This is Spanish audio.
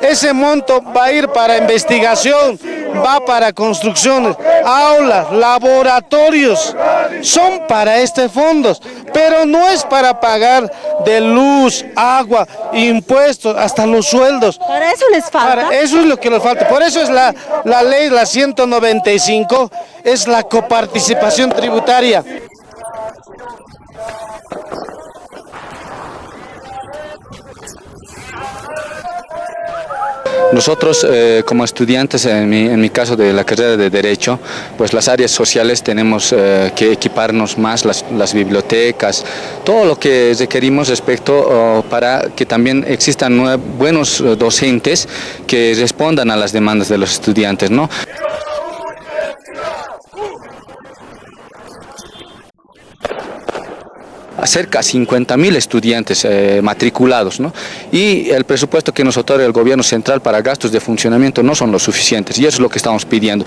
Ese monto va a ir para investigación, va para construcciones, aulas, laboratorios, son para este fondos, pero no es para pagar de luz, agua, impuestos, hasta los sueldos. ¿Para eso les falta? Para eso es lo que nos falta, por eso es la, la ley, la 195, es la coparticipación tributaria. Nosotros eh, como estudiantes, en mi, caso de la carrera de Derecho, pues las áreas sociales tenemos eh, que equiparnos más, las, bibliotecas, todo lo que requerimos respecto para que también existan buenos eh, docentes que respondan a las demandas de los estudiantes. ¿no? Cerca de 50 mil estudiantes eh, matriculados ¿no? y el presupuesto que nos otorga el gobierno central para gastos de funcionamiento no son los suficientes y eso es lo que estamos pidiendo.